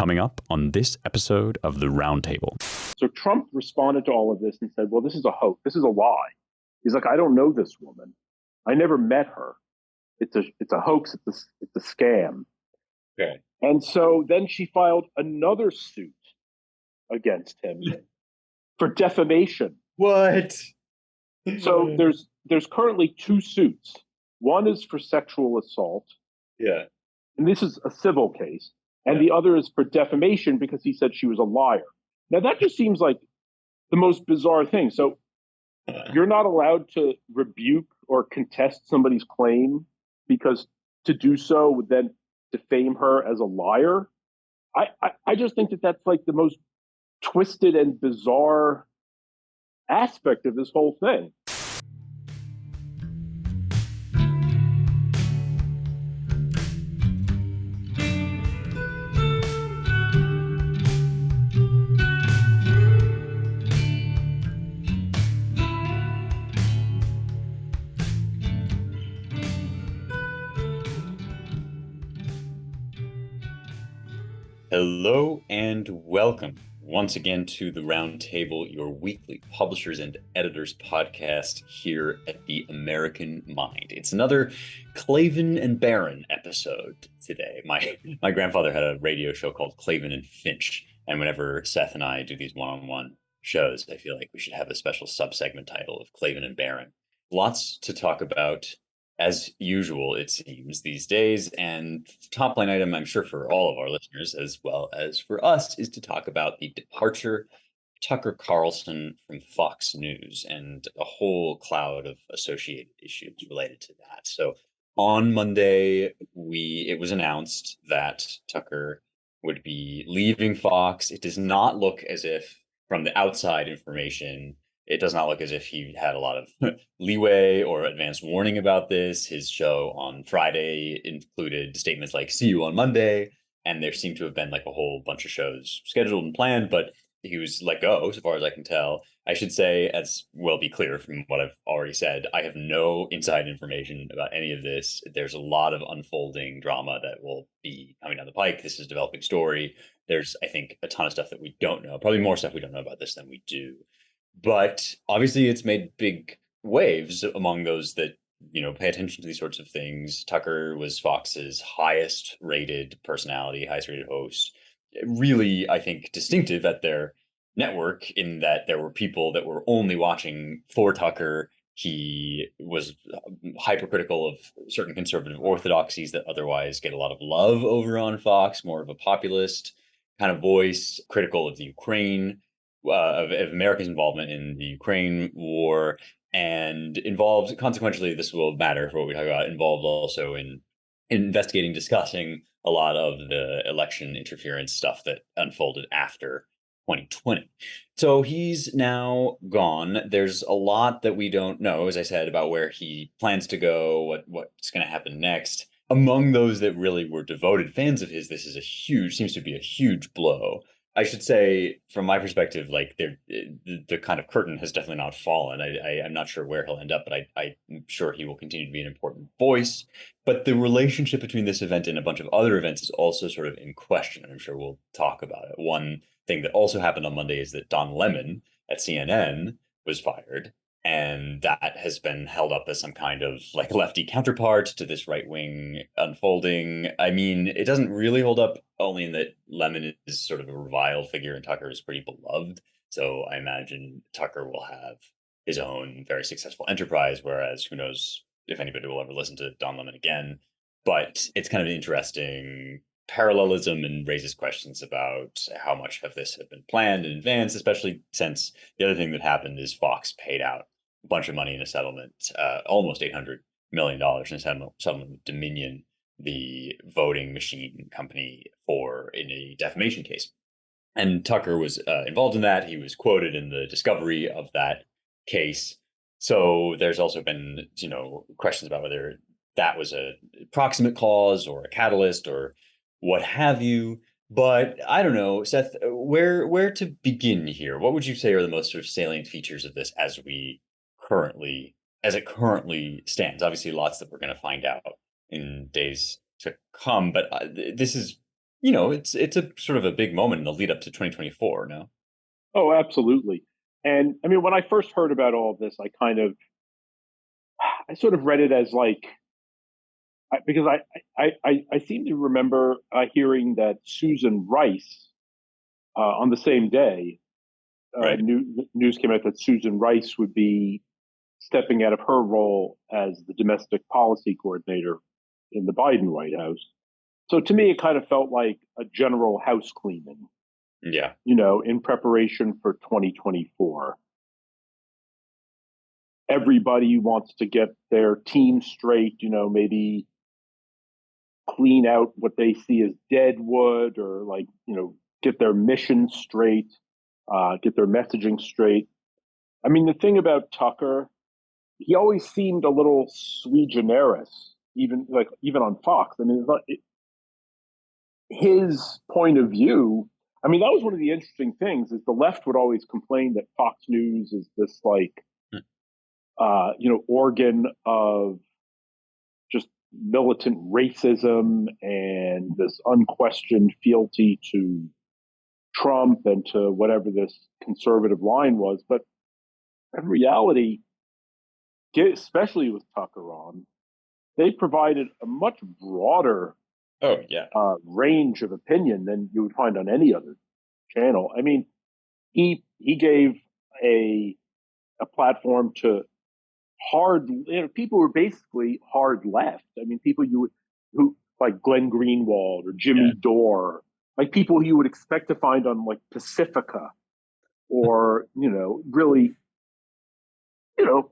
coming up on this episode of the Roundtable. So Trump responded to all of this and said, well, this is a hoax. This is a lie. He's like, I don't know this woman. I never met her. It's a, it's a hoax. It's a, it's a scam. Okay. And so then she filed another suit against him for defamation. What? So there's there's currently two suits. One is for sexual assault, yeah. and this is a civil case, and the other is for defamation because he said she was a liar. Now that just seems like the most bizarre thing. So you're not allowed to rebuke or contest somebody's claim because to do so would then defame her as a liar. I, I, I just think that that's like the most twisted and bizarre aspect of this whole thing. Hello and welcome once again to the Roundtable, your weekly publishers and editors podcast here at the American Mind. It's another Klavan and Barron episode today. My my grandfather had a radio show called Klavan and Finch, and whenever Seth and I do these one-on-one shows, I feel like we should have a special subsegment title of Klavan and Barron. Lots to talk about as usual, it seems these days. And top line item, I'm sure for all of our listeners, as well as for us, is to talk about the departure Tucker Carlson from Fox News and a whole cloud of associated issues related to that. So on Monday, we it was announced that Tucker would be leaving Fox. It does not look as if from the outside information it does not look as if he had a lot of hmm. leeway or advance warning about this. His show on Friday included statements like "See you on Monday," and there seemed to have been like a whole bunch of shows scheduled and planned, but he was let go, so far as I can tell. I should say, as will be clear from what I've already said, I have no inside information about any of this. There's a lot of unfolding drama that will be coming down the pike. This is a developing story. There's, I think, a ton of stuff that we don't know. Probably more stuff we don't know about this than we do but obviously it's made big waves among those that you know pay attention to these sorts of things. Tucker was fox's highest rated personality highest rated host. Really i think distinctive at their network in that there were people that were only watching for tucker. He was um, hypercritical of certain conservative orthodoxies that otherwise get a lot of love over on fox more of a populist kind of voice critical of the ukraine uh, of, of America's involvement in the Ukraine war and involved consequentially this will matter for what we talk about involved also in investigating discussing a lot of the election interference stuff that unfolded after 2020 so he's now gone. There's a lot that we don't know as i said about where he plans to go what what's going to happen next. Among those that really were devoted fans of his this is a huge seems to be a huge blow I should say, from my perspective, like eh, the, the kind of curtain has definitely not fallen. I, I, am not sure where he'll end up, but I, I'm sure he will continue to be an important voice. But the relationship between this event and a bunch of other events is also sort of in question. And I'm sure we'll talk about it. One thing that also happened on Monday is that Don Lemon at CNN was fired and that has been held up as some kind of like lefty counterpart to this right wing unfolding. I mean, it doesn't really hold up only in that Lemon is sort of a reviled figure and Tucker is pretty beloved. So I imagine Tucker will have his own very successful enterprise, whereas who knows if anybody will ever listen to Don Lemon again. But it's kind of an interesting parallelism and raises questions about how much of this had been planned in advance, especially since the other thing that happened is Fox paid out a bunch of money in a settlement, uh, almost $800 million in a settlement, settlement with Dominion, the voting machine company, for in a defamation case. And Tucker was uh, involved in that. He was quoted in the discovery of that case. So there's also been, you know, questions about whether that was a proximate cause or a catalyst or what have you. But I don't know, Seth, where where to begin here? What would you say are the most sort of salient features of this as we currently as it currently stands? Obviously, lots that we're going to find out in days to come. But uh, this is you know, it's it's a sort of a big moment in the lead up to 2024. No. Oh, absolutely. And I mean, when I first heard about all of this, I kind of, I sort of read it as like, I, because I I I, I seem to remember uh, hearing that Susan Rice uh, on the same day, uh, Right. new, news came out that Susan Rice would be stepping out of her role as the domestic policy coordinator in the Biden White House. So to me, it kind of felt like a general house cleaning Yeah. you know, in preparation for 2024. Everybody wants to get their team straight, you know, maybe clean out what they see as dead wood or like, you know, get their mission straight, uh, get their messaging straight. I mean, the thing about Tucker, he always seemed a little sui generis, even like even on Fox. I mean, it's not, it, his point of view I mean, that was one of the interesting things is the left would always complain that Fox News is this like, Hmm. uh, you know, organ of just militant racism and this unquestioned fealty to Trump and to whatever this conservative line was. But in reality, especially with Tucker on, they provided a much broader Oh yeah. uh, range of opinion than you would find on any other channel. I mean, he he gave a a platform to hard you know, people who were basically hard left. I mean, people you would who like Glenn Greenwald or Jimmy Yeah. Dore, like people you would expect to find on like Pacifica or you know really you know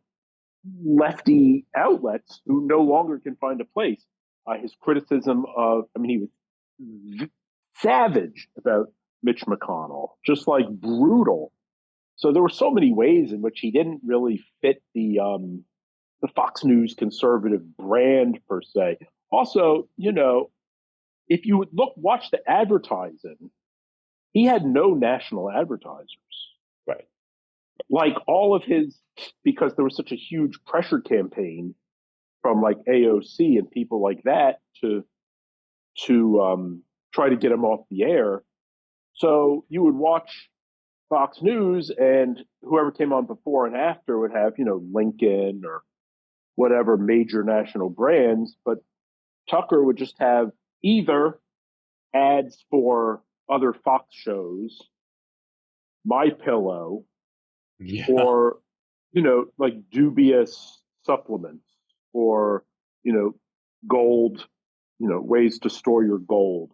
lefty outlets who no longer can find a place. Uh, his criticism of, I mean, he was v- savage about Mitch McConnell, just like brutal. So there were so many ways in which he didn't really fit the um, the Fox News conservative brand per se. Also, you know, if you would look watch the advertising, he had no national advertisers Right. Like all of his because there was such a huge pressure campaign from like AOC and people like that to to um, try to get him off the air. So you would watch Fox News, and whoever came on before and after would have you know Lincoln or whatever major national brands, but Tucker would just have either ads for other Fox shows, My Pillow, Yeah. or you know like dubious supplements or you know gold you know ways to store your gold.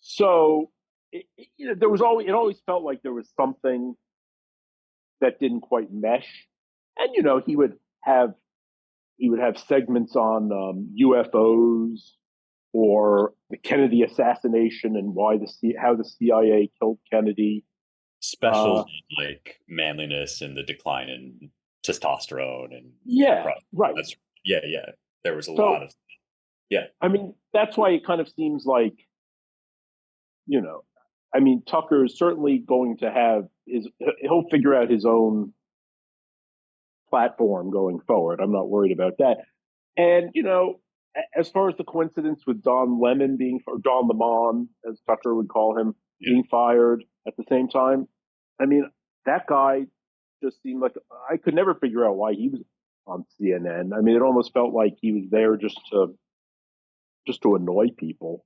So it, it- you know there was always it always felt like there was something that didn't quite mesh. And you know he would have he would have segments on um, UFOs or the Kennedy assassination and why the C- how the CIA killed Kennedy Specials uh, like manliness and the decline in testosterone and yeah Right. right that's yeah yeah. There was a So- lot of yeah. I mean, that's why it kind of seems like, you know, I mean, Tucker is certainly going to have his, he'll figure out his own platform going forward. I'm not worried about that. And, you know, as far as the coincidence with Don Lemon being, or Don Lemon, as Tucker would call him, Yeah. being fired at the same time, I mean, that guy just seemed like I could never figure out why he was on CNN. I mean, it almost felt like he was there just to just to annoy people,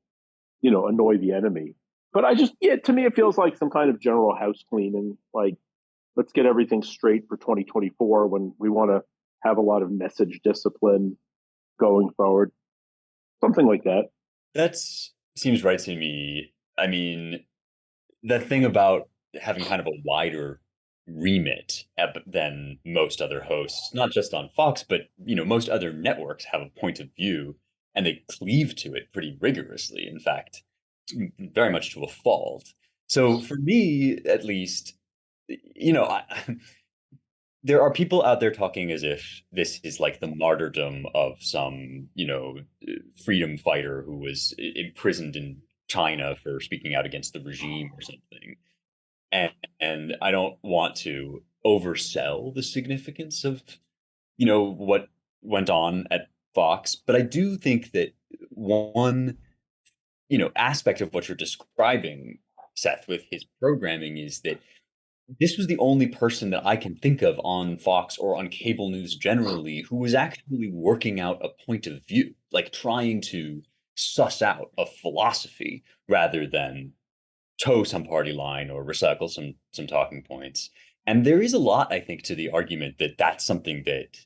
you know, annoy the enemy. But I just, yeah, to me, it feels like some kind of general house cleaning. Like, let's get everything straight for 2024 when we want to have a lot of message discipline going forward. Something like that. That seems right to me. I mean, the thing about having kind of a wider remit than most other hosts, not just on Fox, but you know, most other networks have a point of view and they cleave to it pretty rigorously. In fact, very much to a fault. So for me, at least, you know, I, there are people out there talking as if this is like the martyrdom of some, you know, freedom fighter who was imprisoned in China for speaking out against the regime or something. And and I don't want to oversell the significance of, you know, what went on at Fox, but I do think that one you know aspect of what you're describing, Seth, with his programming is that this was the only person that I can think of on Fox or on cable news generally who was actually working out a point of view, like trying to suss out a philosophy rather than toe some party line or recycle some some talking points. And there is a lot, I think, to the argument that that's something that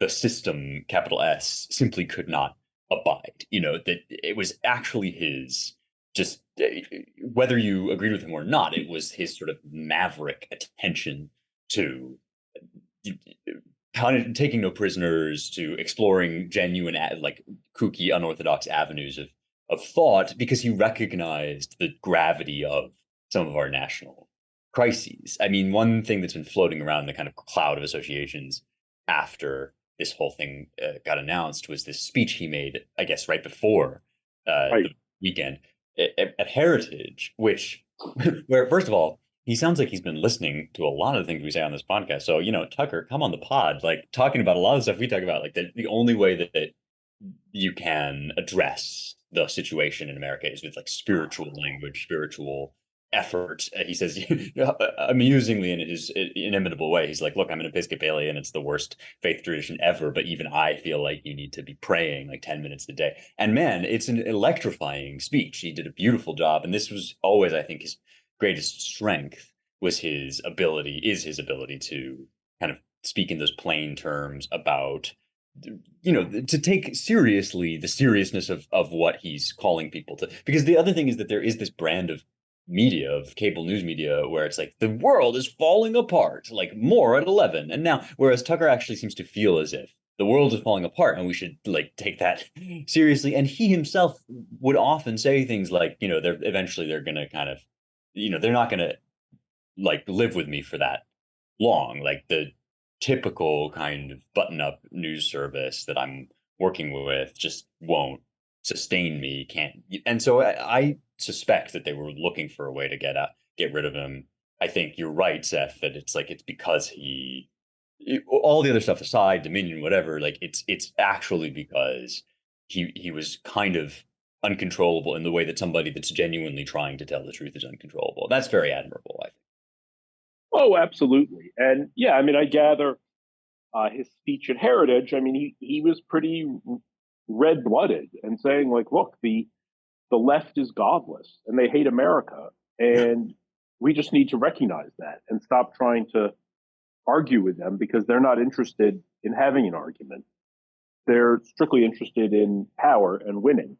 the system, capital S, simply could not abide. You know, that it was actually his just eh, whether you agreed with him or not, it was his sort of maverick attention to taking no prisoners, to exploring genuine, like kooky, unorthodox avenues of of thought, because he recognized the gravity of some of our national crises. I mean, one thing that's been floating around the kind of cloud of associations after this whole thing uh, got announced was this speech he made, I guess, right before uh, right. the weekend at, at Heritage, which, where first of all, he sounds like he's been listening to a lot of the things we say on this podcast. So, you know, Tucker, come on the pod, like talking about a lot of stuff we talk about. Like the, the only way that, that you can address the situation in America is with like spiritual language, spiritual effort. Uh, he says uh, amusingly in his inimitable way. He's like, "Look, I'm an Episcopalian. It's the worst faith tradition ever, but even I feel like you need to be praying like 10 minutes a day." And man, it's an electrifying speech. He did a beautiful job, and this was always, I think, his greatest strength was his ability is his ability to kind of speak in those plain terms about you know to take seriously the seriousness of of what he's calling people to because the other thing is that there is this brand of media of cable news media where it's like the world is falling apart like more at 11 and now whereas tucker actually seems to feel as if the world is falling apart and we should like take that seriously and he himself would often say things like you know they're eventually they're gonna kind of you know they're not gonna like live with me for that long. Like the typical kind of button up news service that i'm working with just won't sustain me can't and so I, I, suspect that they were looking for a way to get out get rid of him. I think you're right seth that it's like it's because he all the other stuff aside dominion whatever like it's it's actually because he he was kind of uncontrollable in the way that somebody that's genuinely trying to tell the truth is uncontrollable. That's very admirable i think oh absolutely and yeah i mean i gather uh, his speech at heritage i mean he he was pretty red blooded and saying like, look, the the left is godless and they hate America, and we just need to recognize that and stop trying to argue with them because they're not interested in having an argument. They're strictly interested in power and winning.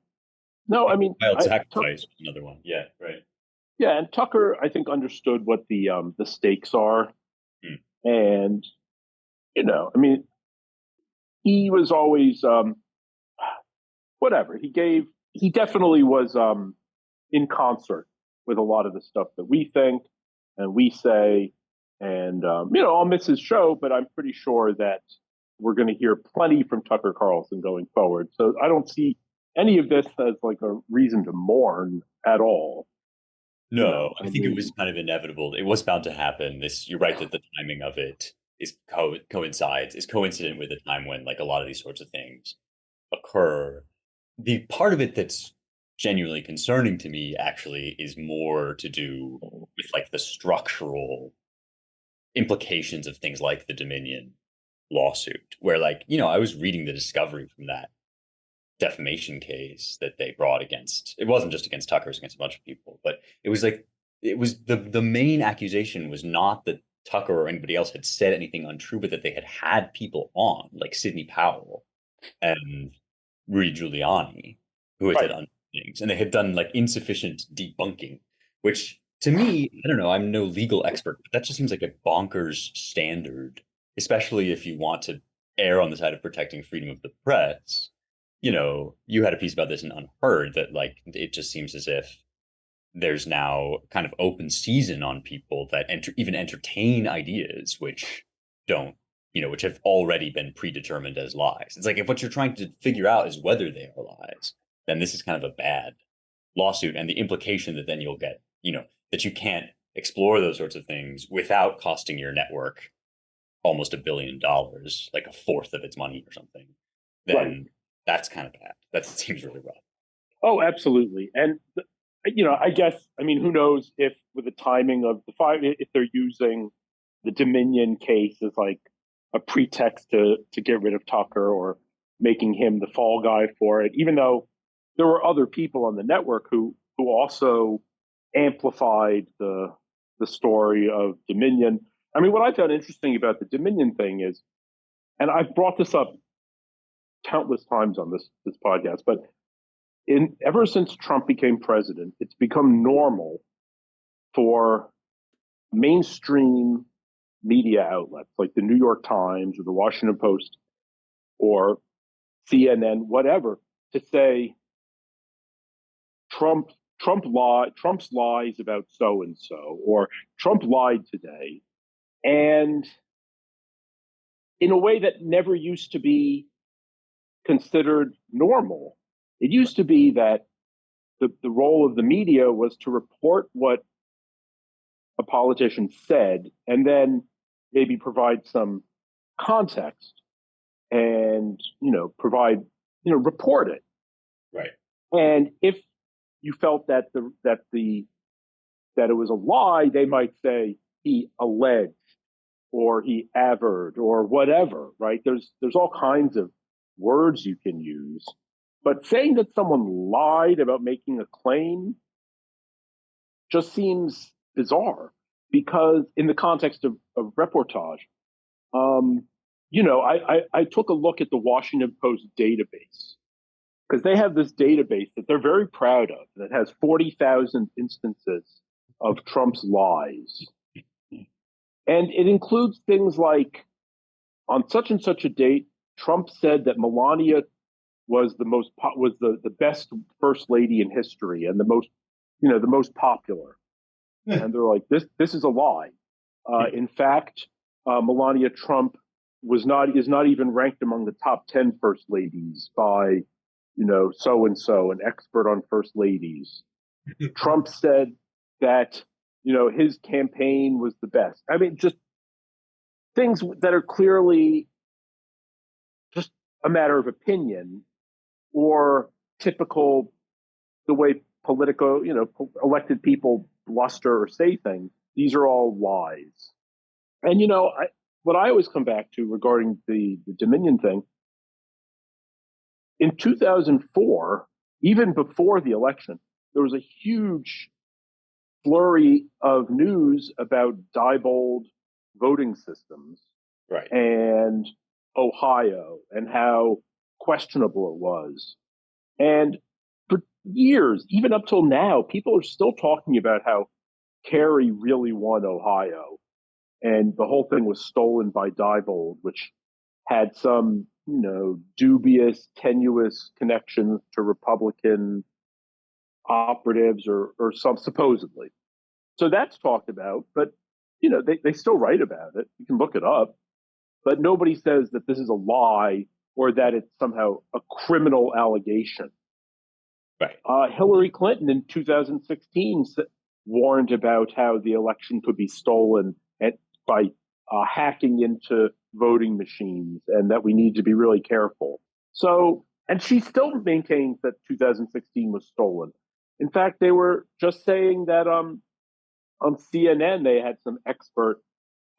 No, I mean, wild sacrifice, another one. Yeah, right. Yeah, and Tucker, I think, understood what the um, the stakes are, hmm. and you know, I mean, he was always um, whatever. He gave he definitely was um, in concert with a lot of the stuff that we think and we say. And um, you know, I'll miss his show, but I'm pretty sure that we're going to hear plenty from Tucker Carlson going forward. So I don't see any of this as like a reason to mourn at all. No, I think it was kind of inevitable. It was bound to happen. This, you're right that the timing of it is co- coincides is coincident with the time when like a lot of these sorts of things occur the part of it that's genuinely concerning to me actually is more to do with like the structural implications of things like the Dominion lawsuit, where like, you know, I was reading the discovery from that defamation case that they brought against it wasn't just against Tucker, it was against a bunch of people, but it was like it was the the main accusation was not that Tucker or anybody else had said anything untrue, but that they had had people on, like Sidney Powell and Rudy Giuliani, who had right. said things, and they had done like insufficient debunking, which to me, I don't know, I'm no legal expert, but that just seems like a bonkers standard, especially if you want to err on the side of protecting freedom of the press. You know, you had a piece about this in UnHerd that like it just seems as if there's now kind of open season on people that enter, even entertain ideas which don't you know, which have already been predetermined as lies. It's like if what you're trying to figure out is whether they are lies, then this is kind of a bad lawsuit. And the implication that then you'll get, you know, that you can't explore those sorts of things without costing your network almost a billion dollars, like a fourth of its money or something, then right. That's kind of bad. That seems really rough. Oh, absolutely. And you know, I guess I mean, who knows if with the timing of the five, if they're using the Dominion case as like a pretext to to get rid of Tucker or making him the fall guy for it, even though there were other people on the network who who also amplified the the story of Dominion. I mean, what I found interesting about the Dominion thing is, and I've brought this up countless times on this this podcast, but in ever since Trump became president, it's become normal for mainstream media outlets like the New York Times or the Washington Post or CNN, whatever, to say Trump Trump lied Trump's lies about so and so or Trump lied today, and in a way that never used to be considered normal. It used to be that the, the role of the media was to report what a politician said and then maybe provide some context and you know provide you know report it. Right. And if you felt that the that the that it was a lie they might say he alleged or he averred or whatever right? There's there's all kinds of words you can use but saying that someone lied about making a claim just seems bizarre because in the context of, of reportage, um, you know, I, I, I took a look at the Washington Post database because they have this database that they're very proud of that has 40,000 instances of Trump's lies. And it includes things like on such and such a date, Trump said that Melania was the most po- was the, the best first lady in history and the most you know the most popular. And they're like this this is a lie. Uh, in fact uh, melania trump was not is not even ranked among the top 10 first ladies by you know so and so an expert on first ladies. Trump said that you know his campaign was the best. I mean just things that are clearly a matter of opinion or typical the way political, you know, elected people bluster or say things. These are all lies. And you know, I, what I always come back to regarding the, the Dominion thing, in 2004, even before the election, there was a huge flurry of news about Diebold voting systems, right, and Ohio, and how questionable it was. And for years, even up till now, people are still talking about how Kerry really won Ohio. And the whole thing was stolen by Diebold, which had some, you know, dubious, tenuous connections to Republican operatives or, or some supposedly. So that's talked about, but you know, they, they still write about it. You can look it up, but nobody says that this is a lie or that it's somehow a criminal allegation. Right. Uh, Hillary Clinton in 2016 warned about how the election could be stolen at, by uh, hacking into voting machines and that we need to be really careful. So, and she still maintains that 2016 was stolen. In fact, they were just saying that um, on CNN they had some expert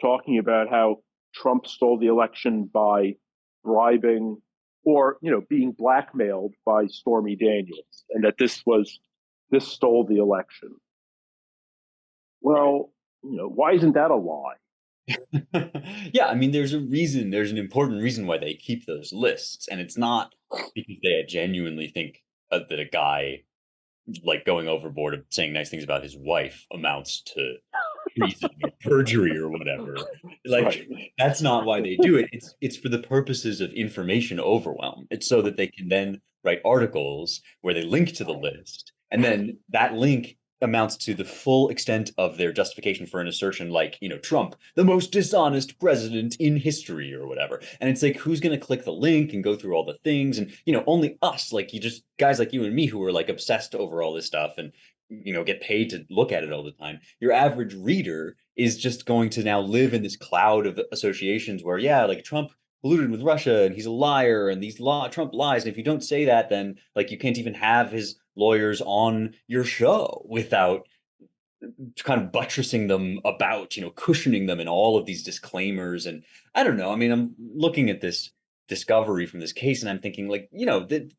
talking about how Trump stole the election by bribing or you know being blackmailed by Stormy Daniels, and that this was this stole the election. Well, you know, why isn't that a lie? yeah, I mean, there's a reason. There's an important reason why they keep those lists, and it's not because they genuinely think uh, that a guy like going overboard of saying nice things about his wife amounts to treason or perjury or whatever. Like right. that's not why they do it. It's it's for the purposes of information overwhelm. It's so that they can then write articles where they link to the list, and then that link amounts to the full extent of their justification for an assertion like, you know, Trump, the most dishonest president in history or whatever. And it's like, who's going to click the link and go through all the things? And, you know, only us, like you just guys like you and me who are like obsessed over all this stuff and you know get paid to look at it all the time your average reader is just going to now live in this cloud of associations where yeah like trump colluded with Russia and he's a liar and these law Trump lies. And if you don't say that, then like you can't even have his lawyers on your show without kind of buttressing them about, you know, cushioning them in all of these disclaimers. And I don't know. I mean, I'm looking at this discovery from this case and I'm thinking like, you know, that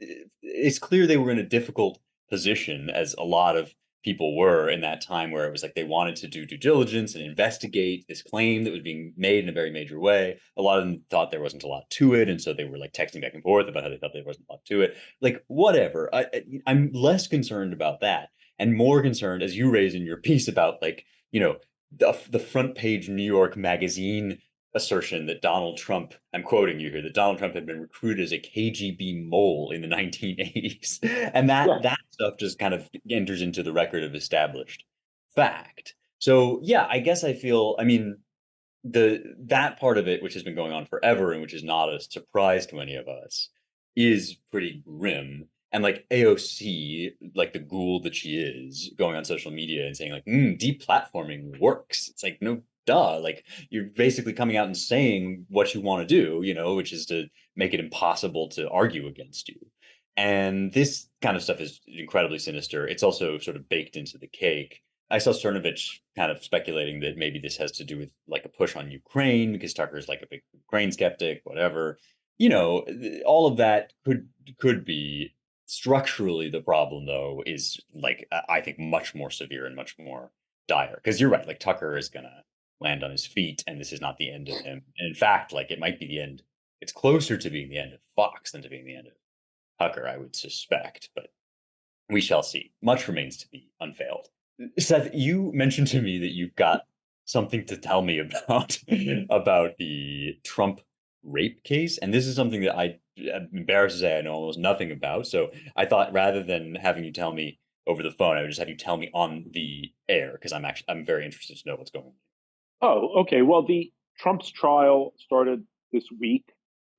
it's clear they were in a difficult position as a lot of people were in that time where it was like they wanted to do due diligence and investigate this claim that was being made in a very major way. A lot of them thought there wasn't a lot to it, and so they were like texting back and forth about how they thought there wasn't a lot to it. Like whatever. I, I'm less concerned about that and more concerned, as you raise in your piece, about like you know the, the front page New York Magazine assertion that Donald Trump, I'm quoting you here, that Donald Trump had been recruited as a KGB mole in the 1980s. And that yeah. that stuff just kind of enters into the record of established fact. So yeah, I guess I feel, I mean, the that part of it, which has been going on forever and which is not a surprise to any of us, is pretty grim. And like AOC, like the ghoul that she is, going on social media and saying like, mm, deplatforming works. It's like, no duh like you're basically coming out and saying what you want to do you know which is to make it impossible to argue against you. And this kind of stuff is incredibly sinister. It's also sort of baked into the cake. I saw cernovich kind of speculating that maybe this has to do with like a push on ukraine because tucker's like a big ukraine skeptic whatever. You know all of that could could be. Structurally the problem though is like i think much more severe and much more dire because you're right like tucker is gonna land on his feet and this is not the end of him. And in fact, like it might be the end. It's closer to being the end of Fox than to being the end of Tucker, I would suspect, but we shall see. Much remains to be unveiled. Seth, you mentioned to me that you've got something to tell me about mm-hmm. about the Trump rape case, and this is something that I am embarrassed to say I know almost nothing about. So I thought rather than having you tell me over the phone, I would just have you tell me on the air because I'm actually I'm very interested to know what's going on. Oh, okay. Well, the Trump's trial started this week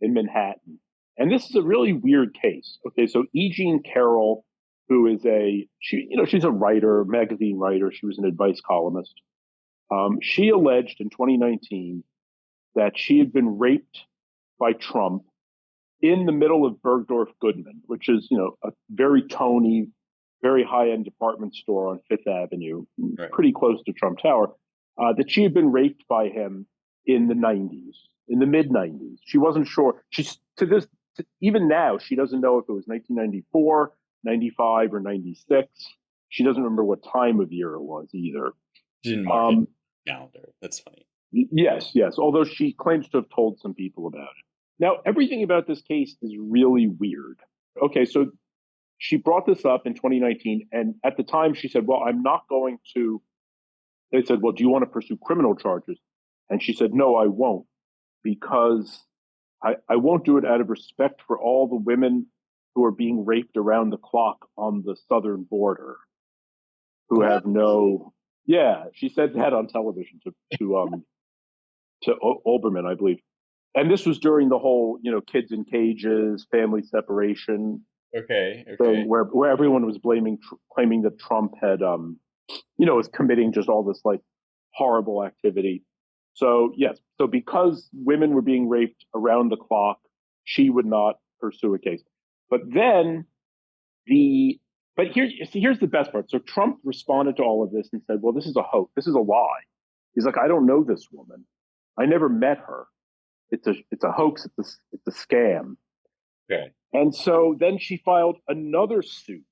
in Manhattan. And this is a really weird case. Okay, so E. Jean Carroll, who is a she, you know, she's a writer, magazine writer. She was an advice columnist. Um, she alleged in 2019 that she had been raped by Trump in the middle of Bergdorf Goodman, which is you know a very tony, very high end department store on Fifth Avenue, right. pretty close to Trump Tower uh, that she had been raped by him in the 90s, in the mid 90s. She wasn't sure. She's to this, to, even now, she doesn't know if it was 1994, 95, or 96. She doesn't remember what time of year it was either. She didn't mark um, calendar. That's funny. Yes, yes. Although she claims to have told some people about it. Now, everything about this case is really weird. Okay, so she brought this up in 2019, and at the time she said, Well, I'm not going to they said, Well, do you want to pursue criminal charges? And she said, No, I won't, because I, I won't do it out of respect for all the women who are being raped around the clock on the southern border who have no yeah she said that on television to to um to o- Olbermann I believe and this was during the whole you know kids in cages family separation okay, okay. thing where where everyone was blaming tr- claiming that Trump had um you know, is committing just all this like horrible activity. So yes, so because women were being raped around the clock, she would not pursue a case. But then the but here's see here's the best part. So Trump responded to all of this and said, "Well, this is a hoax. This is a lie." He's like, "I don't know this woman. I never met her. It's a it's a hoax. It's a it's a scam." Okay. And so then she filed another suit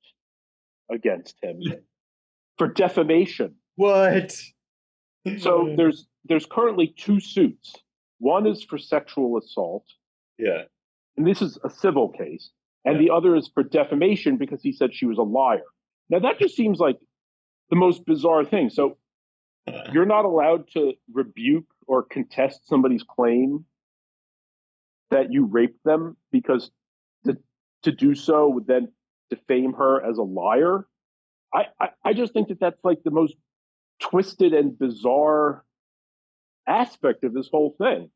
against him for defamation. What? so there's there's currently two suits. One is for sexual assault. Yeah. And this is a civil case. And yeah. the other is for defamation because he said she was a liar. Now that just seems like the most bizarre thing. So uh. you're not allowed to rebuke or contest somebody's claim that you raped them because to, to do so would then defame her as a liar. I, I, I just think that that's like the most twisted and bizarre aspect of this whole thing.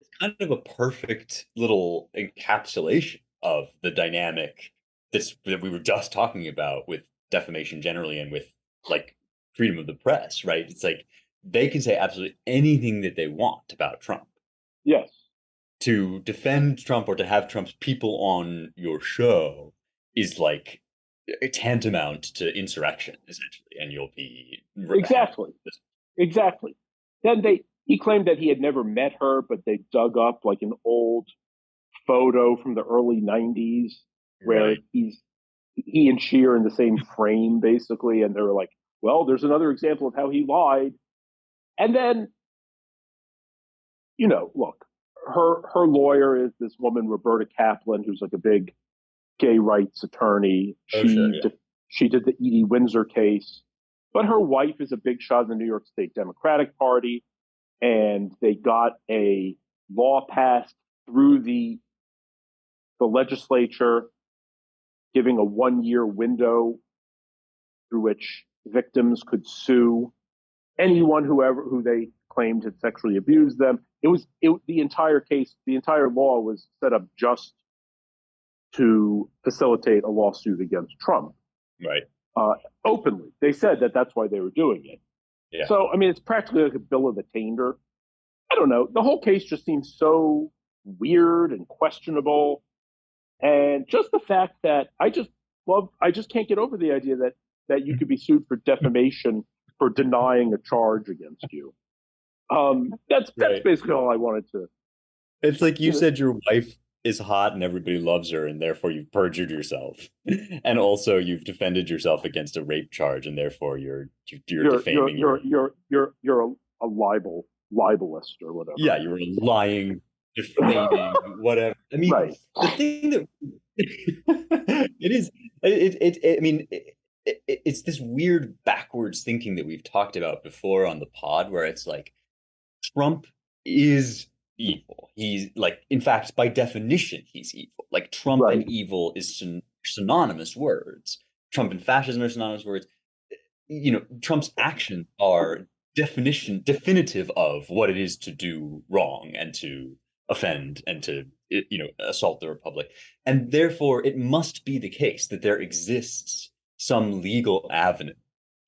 It's kind of a perfect little encapsulation of the dynamic that we were just talking about with defamation generally and with like freedom of the press, right? It's like they can say absolutely anything that they want about Trump. Yes. to defend Trump or to have Trump's people on your show is like tantamount to insurrection, essentially, and you'll be exactly, exactly. Then they he claimed that he had never met her, but they dug up like an old photo from the early '90s where right. he's he and she are in the same frame, basically, and they're like, "Well, there's another example of how he lied." And then, you know, look, her her lawyer is this woman Roberta Kaplan, who's like a big gay rights attorney. Oh, she sure, yeah. did, she did the Edie Windsor case, but her wife is a big shot in the New York State Democratic Party, and they got a law passed through the the legislature, giving a one year window through which victims could sue anyone whoever who they claimed had sexually abused them. It was it, the entire case, the entire law was set up just to facilitate a lawsuit against Trump. Right. Uh, openly, they said that that's why they were doing it. Yeah. So I mean, it's practically like a bill of attainder. I don't know. The whole case just seems so weird and questionable, and just the fact that I just love, I just can't get over the idea that that you could be sued for defamation for denying a charge against you. Um, that's that's right. basically all I wanted to. It's like you said your wife is hot and everybody loves her, and therefore you've perjured yourself, and also you've defended yourself against a rape charge, and therefore you're you're, you're defaming. You're you're you're you're, you're a, a libel libelist or whatever. Yeah, you're lying, defaming, whatever. I mean, right. the thing that it is, it, it, it I mean. It, it's this weird backwards thinking that we've talked about before on the pod where it's like Trump is evil. He's like, in fact, by definition, he's evil. Like Trump right. and evil is syn- synonymous words. Trump and fascism are synonymous words. You know, Trump's actions are definition definitive of what it is to do wrong and to offend and to you know assault the republic and therefore it must be the case that there exists some legal avenue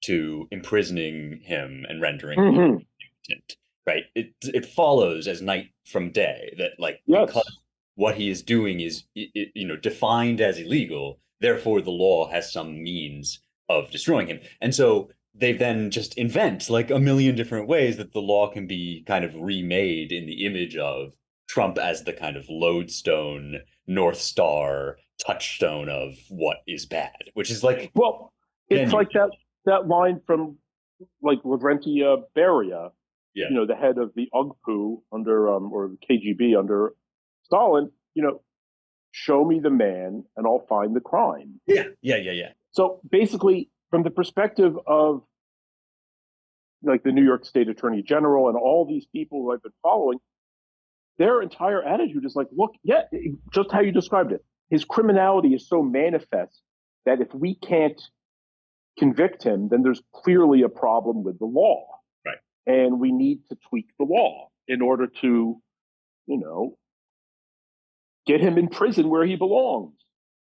to imprisoning him and rendering mm-hmm. him impotent right? It it follows as night from day that like yes. because what he is doing is you know defined as illegal, therefore the law has some means of destroying him, and so they then just invent like a million different ways that the law can be kind of remade in the image of Trump as the kind of lodestone, north star, touchstone of what is bad, which is like well, it's like that that line from like Lavrentiy Beria yeah. you know, the head of the OGPU under, um, or the KGB under Stalin, you know, show me the man and I'll find the crime. Yeah, yeah, yeah, yeah. So basically, from the perspective of like the New York State Attorney General and all these people who I've been following, their entire attitude is like, look, yeah, just how you described it. His criminality is so manifest that if we can't convict him, then there's clearly a problem with the law and we need to tweak the law in order to, you know, get him in prison where he belongs.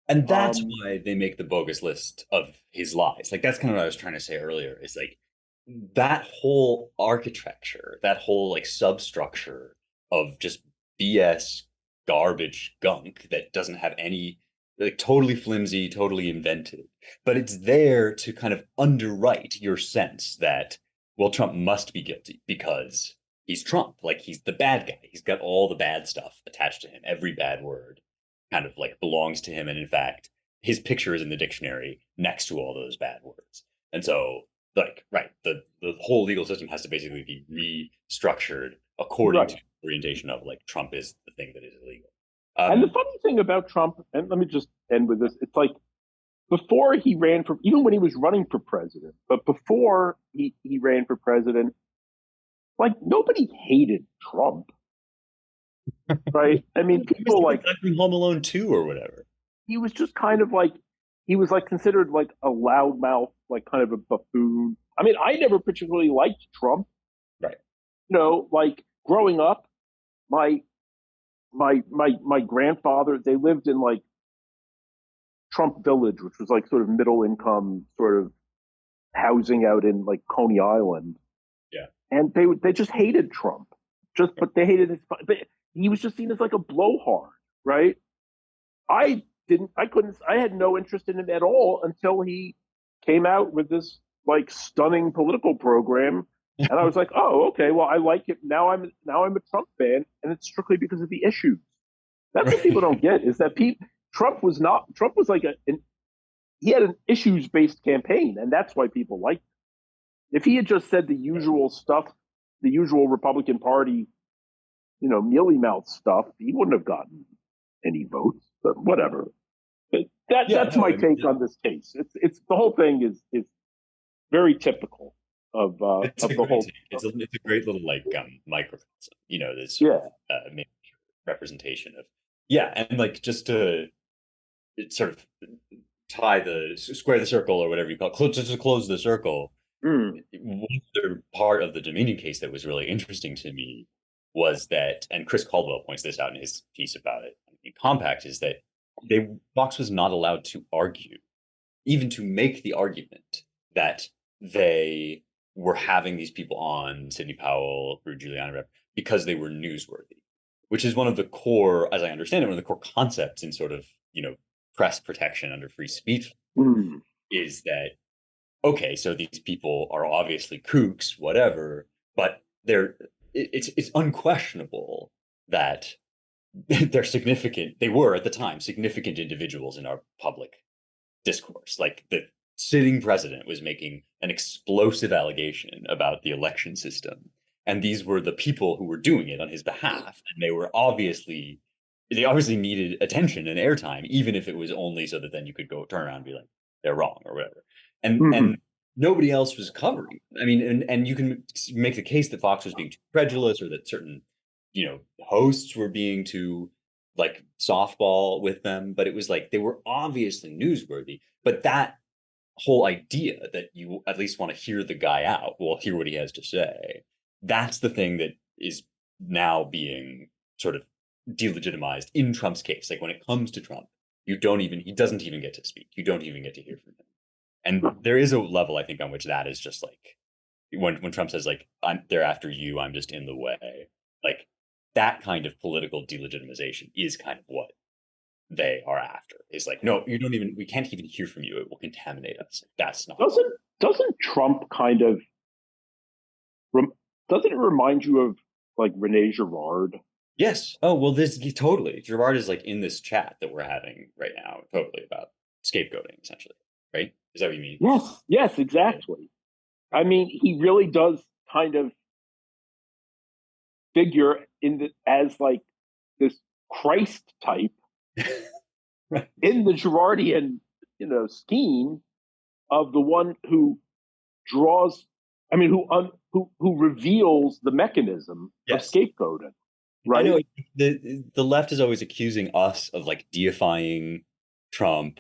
And that's um, why they make the bogus list of his lies. Like that's kind of what I was trying to say earlier. Is like that whole architecture, that whole like substructure of just BS garbage gunk that doesn't have any like totally flimsy, totally invented, but it's there to kind of underwrite your sense that well, Trump must be guilty because he's Trump. Like he's the bad guy. He's got all the bad stuff attached to him. Every bad word kind of like belongs to him. And in fact, his picture is in the dictionary next to all those bad words. And so like, right, the, the whole legal system has to basically be restructured according right. to the orientation of like Trump is the thing that is illegal. Um, and the funny thing about Trump, and let me just end with this, it's like before he ran for, even when he was running for president, but before he, he ran for president, like nobody hated Trump. right? I mean, people like Home Alone 2 or whatever. He was just kind of like, he was like considered like a loudmouth, like kind of a buffoon. I mean, I never particularly liked Trump. Right. You know, like growing up, my my my my grandfather, they lived in like Trump Village, which was like sort of middle income sort of housing out in like Coney Island. Yeah. And they they just hated Trump. Just but they hated his but he was just seen as like a blowhard, right? I didn't, I couldn't, I had no interest in him at all until he came out with this like stunning political program. And I was like, oh, okay, well, I like it. Now I'm now I'm a Trump fan, and it's strictly because of the issues. That's what people don't get is that Pete Trump was not Trump was like a an, he had an issues based campaign, and that's why people liked. Him. If he had just said the usual stuff, the usual Republican Party, you know, mealy mouth stuff, he wouldn't have gotten any votes. But whatever. But that yeah, that's no, my I mean, take yeah. on this case. It's it's the whole thing is is very typical of uh it's of the whole. It's a, it's a great little like um microcosm. You know, this yeah uh, representation of yeah, and like just to sort of tie the square the circle or whatever you call it, close, just to close the circle. Mm. One other part of the Dominion case that was really interesting to me was that, and Chris Caldwell points this out in his piece about it in Compact, is that they Fox was not allowed to argue, even to make the argument that they were having these people on Sidney Powell, Rudy Giuliani, because they were newsworthy, which is one of the core, as I understand it, one of the core concepts in sort of you know press protection under free speech mm. is that okay, so these people are obviously kooks, whatever, but they're it's it's unquestionable that they're significant. They were at the time significant individuals in our public discourse. Like the sitting president was making an explosive allegation about the election system. And these were the people who were doing it on his behalf. And they were obviously, they obviously needed attention and airtime, even if it was only so that then you could go turn around and be like, they're wrong or whatever. And, mm-hmm. and nobody else was covering. I mean, and, and you can make the case that Fox was being too credulous or that certain you know hosts were being too like softball with them but it was like they were obviously newsworthy but that whole idea that you at least want to hear the guy out well hear what he has to say that's the thing that is now being sort of delegitimized in trump's case like when it comes to trump you don't even he doesn't even get to speak you don't even get to hear from him and there is a level i think on which that is just like when when trump says like i'm they're after you i'm just in the way like that kind of political delegitimization is kind of what they are after. Is like, no, you don't even. We can't even hear from you. It will contaminate us. That's not. Doesn't doesn't Trump kind of? Doesn't it remind you of like Rene Girard? Yes. Oh well, this totally. Girard is like in this chat that we're having right now, totally about scapegoating, essentially. Right? Is that what you mean? Yes. Yes. Exactly. I mean, he really does kind of figure in the, as like this Christ type right. in the Girardian, you know, scheme of the one who draws. I mean, who un, who who reveals the mechanism yes. of scapegoating. Right. I know the the left is always accusing us of like deifying Trump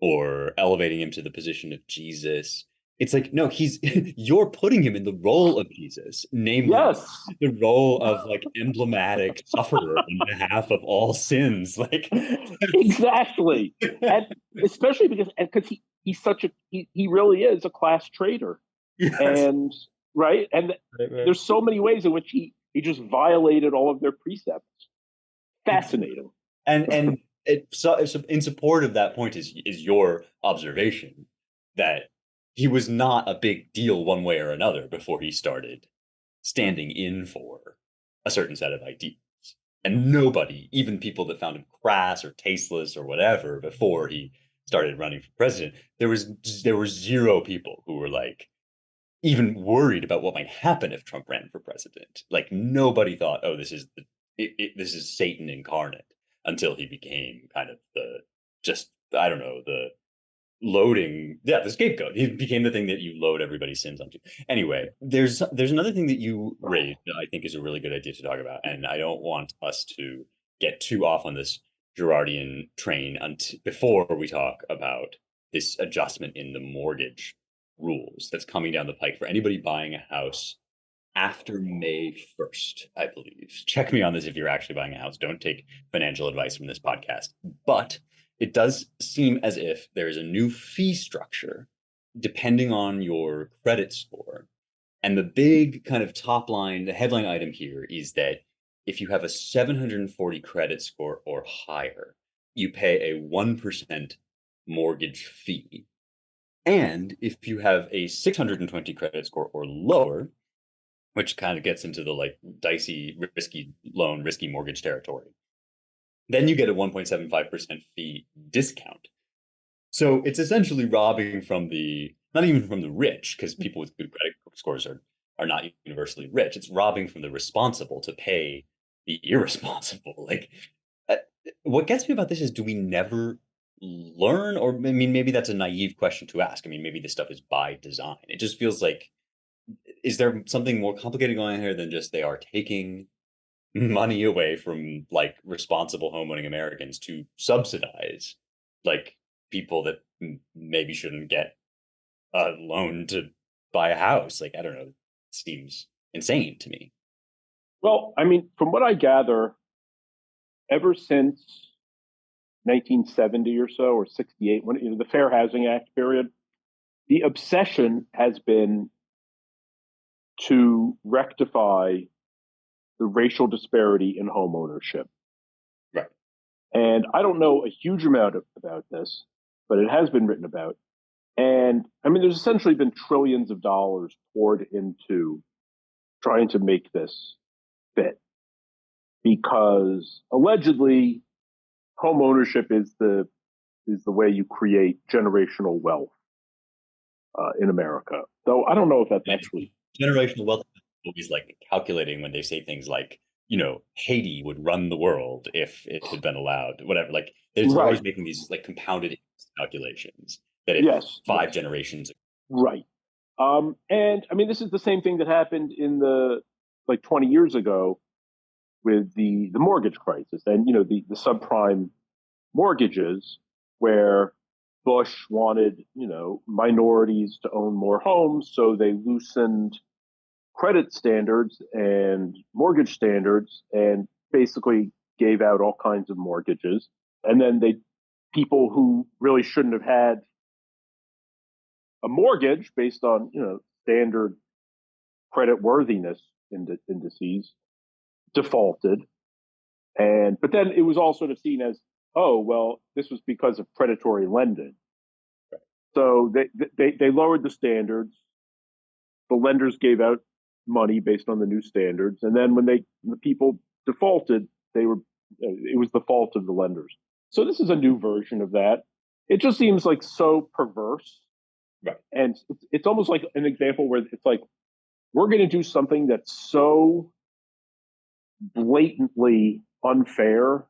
or elevating him to the position of Jesus it's like no he's you're putting him in the role of jesus namely yes. the role of like emblematic sufferer on behalf of all sins like exactly and especially because because he he's such a he, he really is a class traitor yes. and right and right, right. there's so many ways in which he he just violated all of their precepts fascinating and and it so in support of that point is is your observation that he was not a big deal one way or another before he started standing in for a certain set of ideas. And nobody, even people that found him crass or tasteless or whatever before he started running for president, there was there were zero people who were like even worried about what might happen if Trump ran for president. Like nobody thought, oh, this is the it, it, this is Satan incarnate until he became kind of the just I don't know the loading yeah the scapegoat he became the thing that you load everybody's sins onto anyway there's there's another thing that you raised that i think is a really good idea to talk about and i don't want us to get too off on this girardian train until before we talk about this adjustment in the mortgage rules that's coming down the pike for anybody buying a house after May 1st, I believe. Check me on this if you're actually buying a house. Don't take financial advice from this podcast. But it does seem as if there is a new fee structure depending on your credit score. And the big kind of top line, the headline item here is that if you have a 740 credit score or higher, you pay a 1% mortgage fee. And if you have a 620 credit score or lower, which kind of gets into the like dicey, risky loan, risky mortgage territory, then you get a 1.75% fee discount. So it's essentially robbing from the, not even from the rich, because people with good credit scores are, are not universally rich. It's robbing from the responsible to pay the irresponsible. Like, uh, what gets me about this is do we never learn? Or, I mean, maybe that's a naive question to ask. I mean, maybe this stuff is by design. It just feels like, is there something more complicated going on here than just they are taking money away from like responsible homeowning Americans to subsidize like people that maybe shouldn't get a loan to buy a house. Like I don't know, seems insane to me. Well, I mean, from what I gather, ever since 1970 or so, or 68, when you know the Fair Housing Act period, the obsession has been to rectify the racial disparity in home ownership. Right. And I don't know a huge amount of, about this, but it has been written about. And I mean, there's essentially been trillions of dollars poured into trying to make this fit because allegedly home ownership is the is the way you create generational wealth uh, in America. Though I don't know if that's actually generational wealth always like calculating when they say things like, you know, Haiti would run the world if it had been allowed, whatever. Like they're right. always making these like compounded calculations that if yes, five yes. generations. Right. Um, and I mean, this is the same thing that happened in the like 20 years ago with the the mortgage crisis and you know the the subprime mortgages where Bush wanted you know minorities to own more homes, so they loosened credit standards and mortgage standards and basically gave out all kinds of mortgages. And then they people who really shouldn't have had a mortgage based on you know standard credit worthiness indices defaulted and but then it was all sort of seen as oh well this was because of predatory lending so they they they lowered the standards the lenders gave out money based on the new standards. And then when they the people defaulted, they were uh, it was the fault of the lenders. So this is a new version of that. It just seems like so perverse. Right. And it's, it's almost like an example where it's like we're going to do something that's so blatantly unfair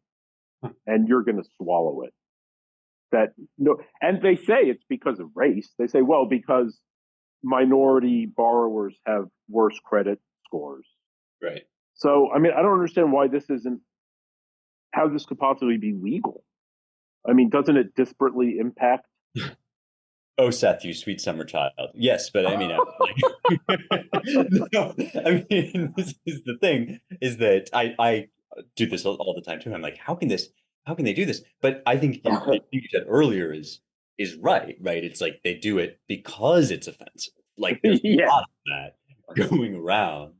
and you're going to swallow it. That no, and they say it's because of race. They say, well, because minority borrowers have worse credit scores. Right. So, I mean, I don't understand why this isn't how this could possibly be legal. I mean, doesn't it disparately impact? oh, Seth, you sweet summer child. Yes, but I mean, like, no, I mean, this is the thing: is that I I do this all, all the time too. I'm like, how can this? How can they do this? But I think you, you said earlier is is right, right? It's like they do it because it's offensive. Like there's yeah. a lot of that going around.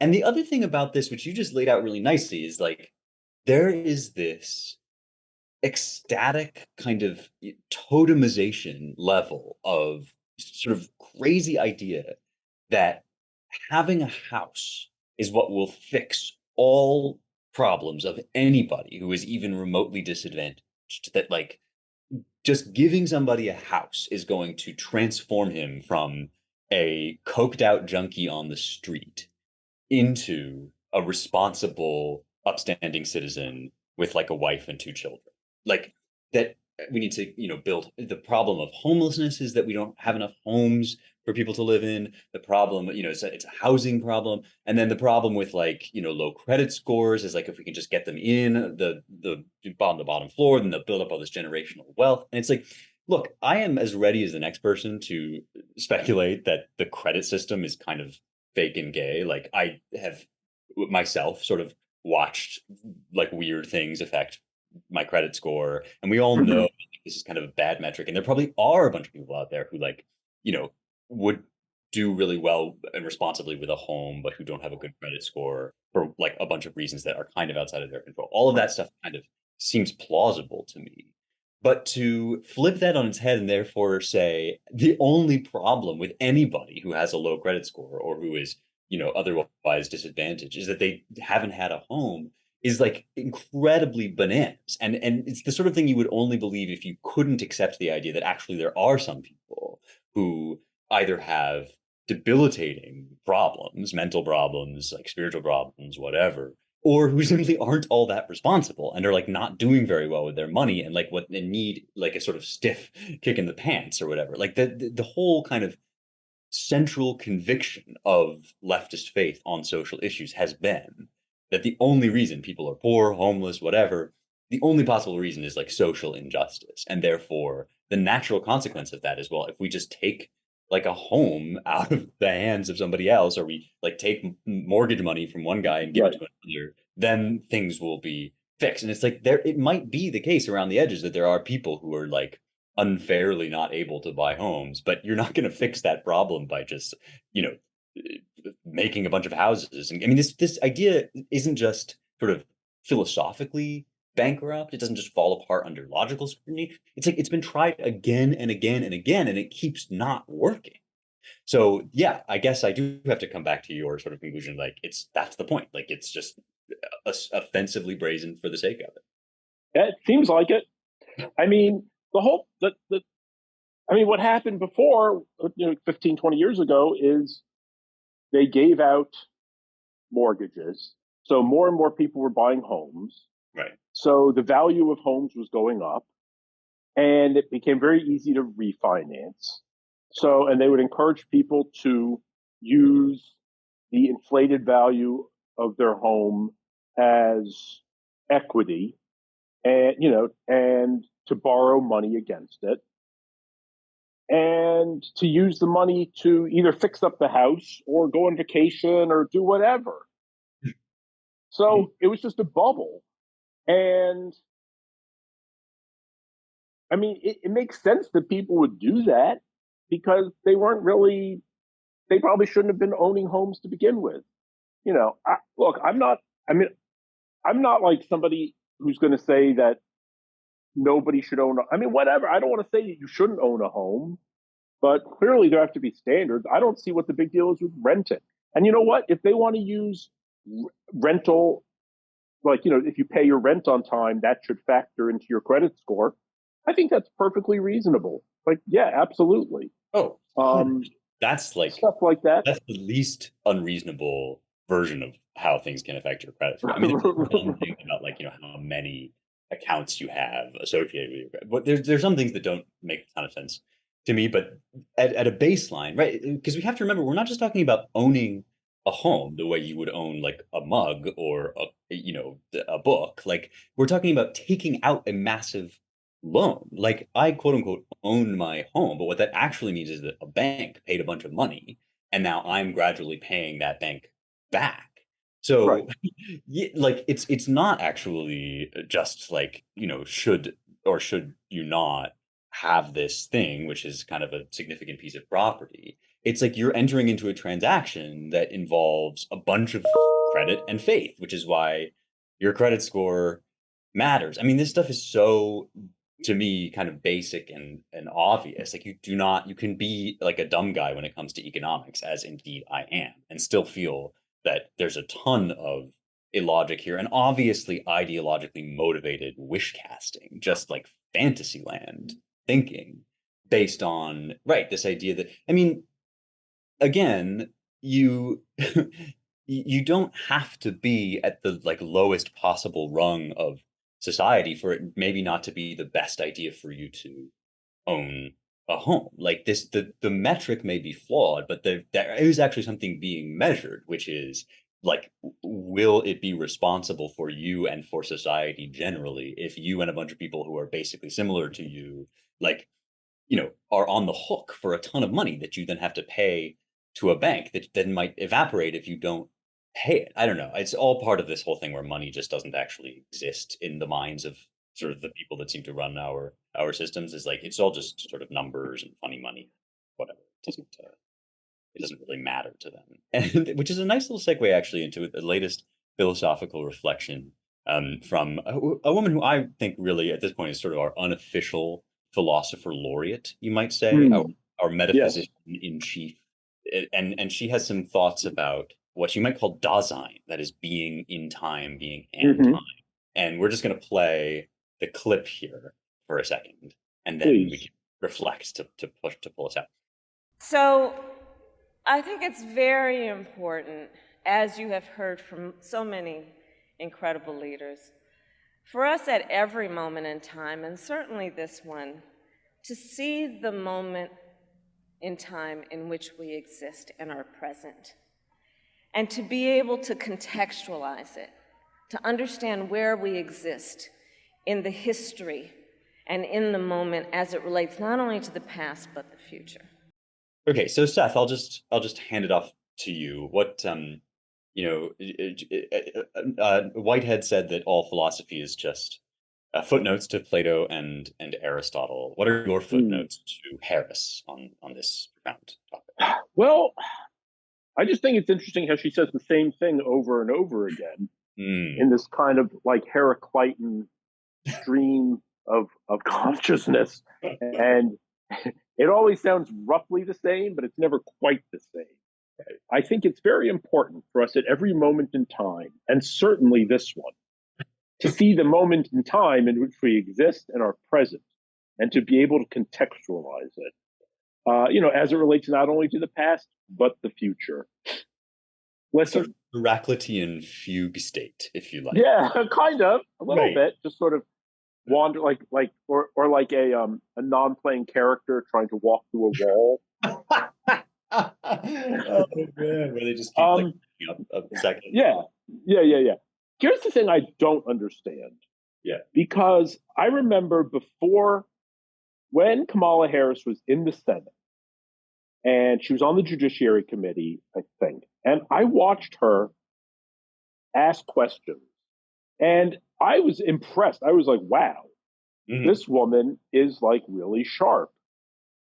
And the other thing about this, which you just laid out really nicely, is like there is this ecstatic kind of totemization level of sort of crazy idea that having a house is what will fix all problems of anybody who is even remotely disadvantaged that like just giving somebody a house is going to transform him from a coked out junkie on the street into a responsible, upstanding citizen with like a wife and two children. Like that we need to, you know, build the problem of homelessness is that we don't have enough homes for people to live in. The problem, you know, it's a, it's a housing problem, and then the problem with like you know low credit scores is like if we can just get them in the the bottom the bottom floor, then they'll build up all this generational wealth. And it's like, look, I am as ready as the next person to speculate that the credit system is kind of fake and gay. Like I have myself sort of watched like weird things affect my credit score and we all know mm-hmm. this is kind of a bad metric and there probably are a bunch of people out there who like you know would do really well and responsibly with a home, but who don't have a good credit score for like a bunch of reasons that are kind of outside of their control. All of that stuff kind of seems plausible to me. But to flip that on its head and therefore say the only problem with anybody who has a low credit score or who is, you know, otherwise disadvantaged is that they haven't had a home is like incredibly bananas. And and it's the sort of thing you would only believe if you couldn't accept the idea that actually there are some people who either have debilitating problems, mental problems, like spiritual problems, whatever, or who simply aren't all that responsible and are like not doing very well with their money and like what they need like a sort of stiff kick in the pants or whatever. Like the the, the whole kind of central conviction of leftist faith on social issues has been that the only reason people are poor, homeless, whatever, the only possible reason is like social injustice. And therefore, the natural consequence of that is well, if we just take like a home out of the hands of somebody else, or we like take mortgage money from one guy and give right. it to another, then things will be fixed. And it's like there, it might be the case around the edges that there are people who are like unfairly not able to buy homes, but you're not going to fix that problem by just, you know, making a bunch of houses. And I mean, this this idea isn't just sort of philosophically bankrupt. It doesn't just fall apart under logical scrutiny. It's like it's been tried again and again and again, and it keeps not working. So yeah, I guess I do have to come back to your sort of conclusion. Like it's that's the point. Like it's just uh, offensively brazen for the sake of it. Yeah, it seems like it. I mean, the whole the, the I mean, what happened before, you know, 15, 20 years ago is they gave out mortgages. So more and more people were buying homes. Right. So the value of homes was going up and it became very easy to refinance. So, and they would encourage people to use the inflated value of their home as equity and, you know, and to borrow money against it and to use the money to either fix up the house or go on vacation or do whatever. Hmm. So hmm. it was just a bubble. And I mean, it, it, makes sense that people would do that because they weren't really, they probably shouldn't have been owning homes to begin with. You know, I, look, I'm not, I mean, I'm not like somebody who's going to say that nobody should own, a, I mean, whatever. I don't want to say that you shouldn't own a home, but clearly there have to be standards. I don't see what the big deal is with renting. And you know what? If they want to use rental like you know if you pay your rent on time that should factor into your credit score. I think that's perfectly reasonable. Like yeah absolutely. Oh um that's like stuff like that. that's the least unreasonable version of how things can affect your credit score. I mean about like you know how many accounts you have associated with your credit but there's there's some things that don't make a ton of sense to me but at, at a baseline right because we have to remember we're not just talking about owning a home the way you would own like a mug or a Eh, you know a book like we're talking about taking out a massive loan. Like i quote unquote own my home but what that actually means is that a bank paid a bunch of money and now i'm gradually paying that bank back. So right. like it's it's not actually uh, just like you know should or should you not have this thing which is kind of a significant piece of property. It's like you're entering into a transaction that involves a bunch of credit and faith, which is why your credit score matters. I mean, this stuff is so to me kind of basic and and obvious. Like you do not you can be like a dumb guy when it comes to economics, as indeed I am, and still feel that there's a ton of illogic here and obviously ideologically motivated wish casting, just like fantasy land thinking based on right this idea that I mean again, you you don't have to be at the like lowest possible rung of society for it maybe not to be the best idea for you to own a home. Like this the the metric may be flawed but there there is actually something being measured which is like will it be responsible for you and for society generally if you and a bunch of people who are basically similar to you like you know are on the hook for a ton of money that you then have to pay to a bank that then might evaporate if you don't pay it. I don't know. It's all part of this whole thing where money just doesn't actually exist in the minds of sort of the people that seem to run our our systems. Is like it's all just sort of numbers and funny money, whatever. It doesn't. Uh, it doesn't really matter to them. And which is a nice little segue actually into the latest philosophical reflection um, from a, a, woman who I think really at this point is sort of our unofficial philosopher laureate, you might say, mm. our, our, metaphysician yes. in chief. And and she has some thoughts about what you might call Dasein, that is being in time, being and mm-hmm. time. And we're just going to play the clip here for a second, and then Please. we can reflect to, to push to pull us out. So I think it's very important, as you have heard from so many incredible leaders, for us at every moment in time, and certainly this one, to see the moment in time in which we exist and are present, and to be able to contextualize it, to understand where we exist in the history and in the moment as it relates not only to the past but the future. Okay, so Seth, I'll just I'll just hand it off to you. What um, you know, uh, uh, Whitehead said that all philosophy is just uh, footnotes to Plato and and Aristotle. What are your hmm. footnotes mm. to Harris on on this profound topic? Well, I just think it's interesting how she says the same thing over and over again mm. in this kind of like Heraclitan stream of of consciousness, and it always sounds roughly the same, but it's never quite the same. I think it's very important for us at every moment in time, and certainly this one, to see the moment in time in which we exist and are present, and to be able to contextualize it. Uh, you know, as it relates not only to the past but the future. Listen, sort Heraclitean fugue state, if you like. Yeah, kind of a little right. bit, just sort of wander like like or or like a um a non-playing character trying to walk through a wall. oh man, where they just keep um, like, up a second. Yeah, yeah, yeah, yeah. Here's the thing I don't understand. Yeah, because I remember before when Kamala Harris was in the Senate and she was on the Judiciary Committee, I think, and I watched her ask questions and I was impressed. I was like, wow, mm-hmm. this woman is like really sharp.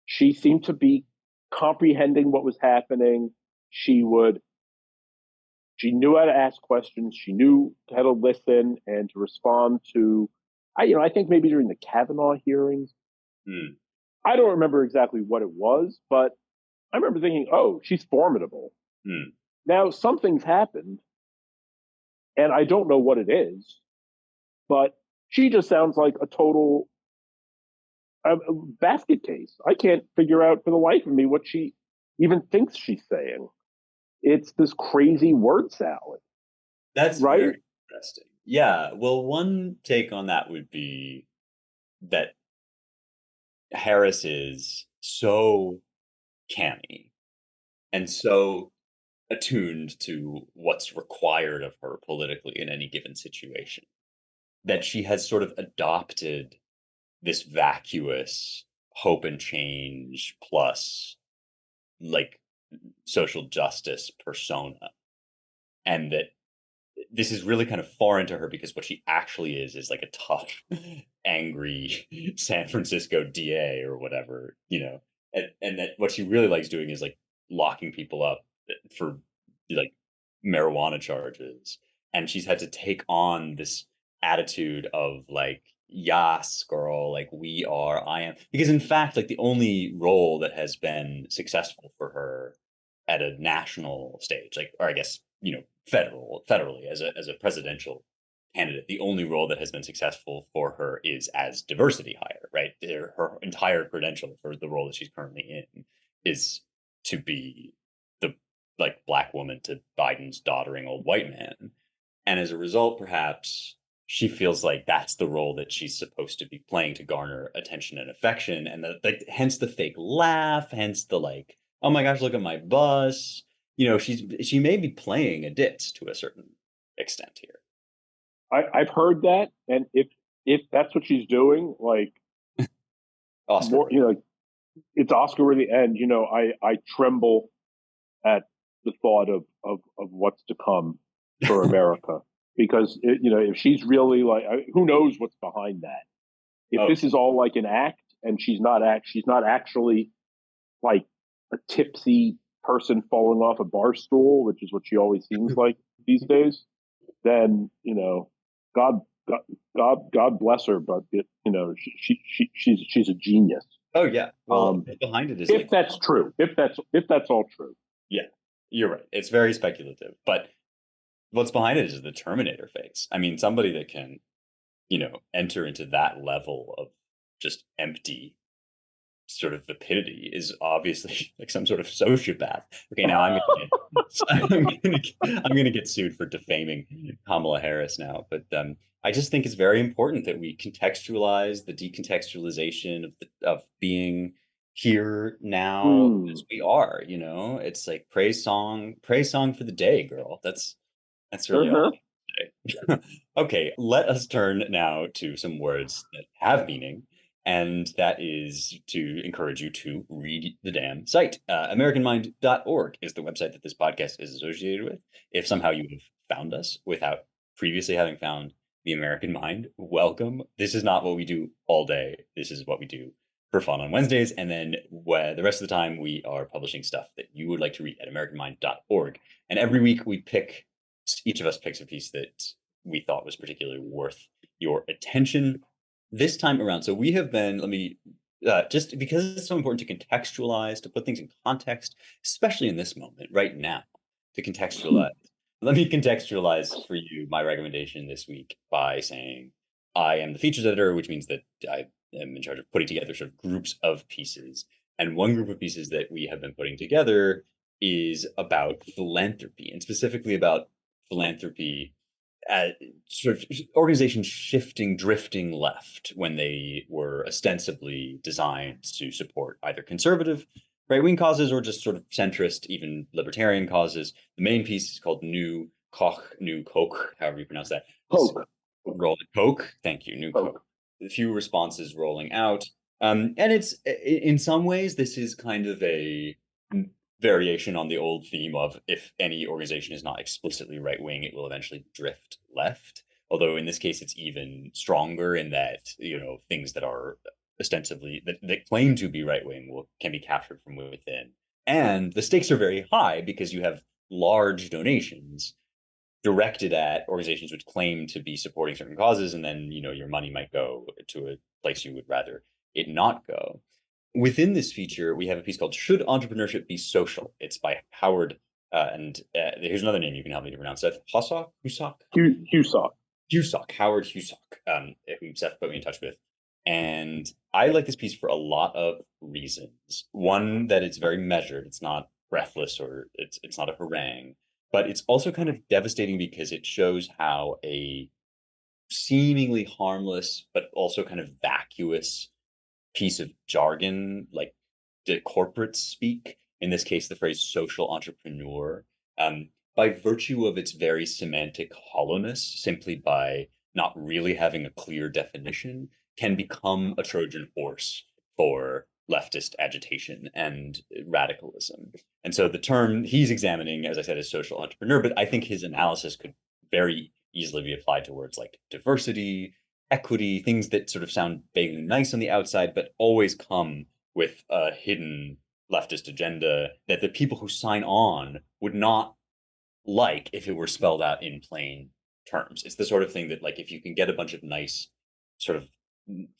She seemed to be comprehending what was happening. She would, she knew how to ask questions. She knew how to listen and to respond to, I, you know, I think maybe during the Kavanaugh hearings. Mm. I don't remember exactly what it was, but I remember thinking, oh, she's formidable. Mm. Now something's happened and I don't know what it is but she just sounds like a total uh, basket case. I can't figure out for the life of me what she even thinks she's saying. It's this crazy word salad. That's right. interesting. Yeah. Well, one take on that would be that Harris is so canny and so attuned to what's required of her politically in any given situation that she has sort of adopted this vacuous hope and change plus like social justice persona and that this is really kind of foreign to her because what she actually is is like a tough angry san francisco da or whatever you know? And, and that what she really likes doing is like locking people up eh, for like marijuana charges. And she's had to take on this attitude of like yes girl like we are i am because in fact like the only role that has been successful for her at a national stage like or i guess you know federal federally as a as a presidential candidate the only role that has been successful for her is as diversity hire right? Her entire credential for the role that she's currently in is to be the like black woman to biden's doddering old white man. And as a result perhaps she feels like that's the role that she's supposed to be playing to garner attention and affection. And the, the, hence the fake laugh hence the like oh my gosh look at my bus you know she's she may be playing a ditz to a certain extent here. I, i've heard that and if if that's what she's doing like oscar. more, you know it's oscar worthy and you know i i tremble at the thought of of of what's to come for america because it, you know if she's really like who knows what's behind that? If oh. this is all like an act and she's not act she's not actually like a tipsy person falling off a bar stool, which is what she always seems like these days, then you know, God, God, God, God bless her, but it, you know, she, she, she, she's she's a genius. Oh yeah. Well, Um, behind it is If like, that's true, if that's if that's all true, Yeah, you're right. It's very speculative, but what's behind it is the Terminator face. I mean, somebody that can, you know, enter into that level of just empty sort of vapidity is obviously like some sort of sociopath. Okay, now I'm gonna get, I'm gonna, I'm gonna get sued for defaming Kamala Harris now, but um, I just think it's very important that we contextualize the decontextualization of the, of being here now Hmm. as we are. You know, it's like praise song, praise song for the day, girl. That's that's really all. I okay, let us turn now to some words that have meaning and that is to encourage you to read the damn site. Uh, AmericanMind.org is the website that this podcast is associated with. If somehow you have found us without previously having found the American Mind, welcome. This is not what we do all day. This is what we do for fun on Wednesdays. And then the rest of the time, we are publishing stuff that you would like to read at AmericanMind.org. And every week we pick, each of us picks a piece that we thought was particularly worth your attention this time around. So we have been, let me, uh, just because it's so important to contextualize, to put things in context, especially in this moment right now, to contextualize. Let me contextualize for you my recommendation this week by saying I am the features editor, which means that I am in charge of putting together sort of groups of pieces. And one group of pieces that we have been putting together is about philanthropy, and specifically about philanthropy uh, sort of organizations shifting, drifting left when they were ostensibly designed to support either conservative right wing causes or just sort of centrist, even libertarian causes. The main piece is called New Koch, New Koch, however you pronounce that. Poke. Rolling Coke. Thank you, New Coke. Coke. A few responses rolling out. Um, and it's in some ways, this is kind of a variation on the old theme of if any organization is not explicitly right wing, it will eventually drift left. Although in this case, it's even stronger in that you know things that are ostensibly that, that claim to be right wing will can be captured from within, and the stakes are very high because you have large donations directed at organizations which claim to be supporting certain causes, and then you know your money might go to a place you would rather it not go within this feature, we have a piece called "Should Entrepreneurship Be Social?" It's by Howard, uh, and uh, here's another name you can help me to pronounce: Seth Hossock, Husock, Husock. Husock, Howard Husock, um, who Seth put me in touch with. And I like this piece for a lot of reasons. One, that it's very measured; it's not breathless or it's it's not a harangue, but it's also kind of devastating because it shows how a seemingly harmless but also kind of vacuous piece of jargon, like the corporate speak, in this case, the phrase social entrepreneur, um, by virtue of its very semantic hollowness, simply by not really having a clear definition, can become a Trojan horse for leftist agitation and radicalism. And so the term he's examining, as I said, is social entrepreneur, but I think his analysis could very easily be applied to words like diversity, equity, things that sort of sound vaguely nice on the outside, but always come with a hidden leftist agenda that the people who sign on would not like if it were spelled out in plain terms. It's the sort of thing that, like, if you can get a bunch of nice, sort of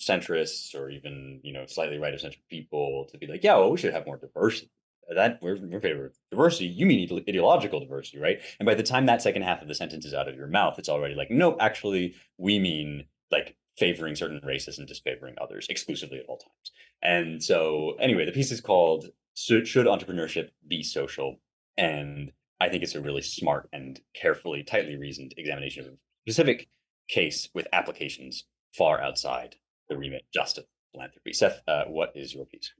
centrists or even you know slightly right of center people to be like, yeah, well, we should have more diversity. That we're, in favor of diversity. You mean ideological diversity, right? And by the time that second half of the sentence is out of your mouth, it's already like, no, actually, we mean like favoring certain races and disfavoring others exclusively at all times. And so, anyway, the piece is called "Should, Entrepreneurship Be Social?" And I think it's a really smart and carefully, tightly reasoned examination of a specific case with applications far outside the remit just of philanthropy. Seth, uh, what is your piece?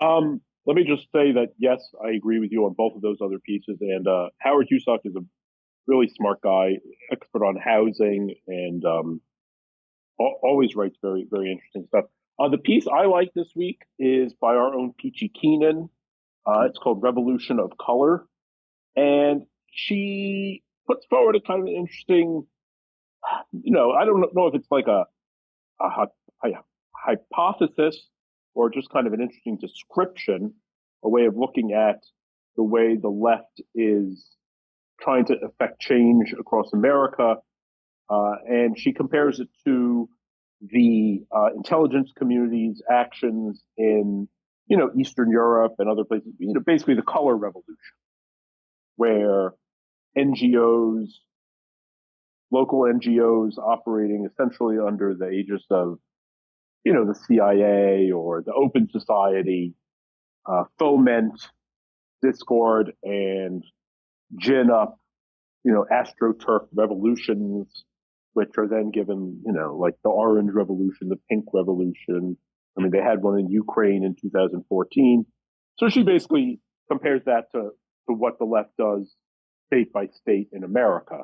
Um, let me just say that yes, I agree with you on both of those other pieces. And uh, Howard Husock is a really smart guy, expert on housing, and um, always writes very, very interesting stuff. Uh, the piece I like this week is by our own Peachy Keenan. Uh, it's called Revolution of Color. And she puts forward a kind of interesting, you know, I don't know if it's like a, a, hy- hypothesis or just kind of an interesting description, a way of looking at the way the left is trying to affect change across America. Uh, and she compares it to the uh, intelligence community's actions in, you know, Eastern Europe and other places, you know, basically the color revolution, where NGOs, local NGOs operating essentially under the aegis of, you know, the CIA or the Open Society, uh, foment discord and gin up, you know, astroturf revolutions, which are then given, you know, like the orange revolution, the pink revolution. I mean, they had one in Ukraine in 2014. So she basically compares that to, to what the left does state by state in America.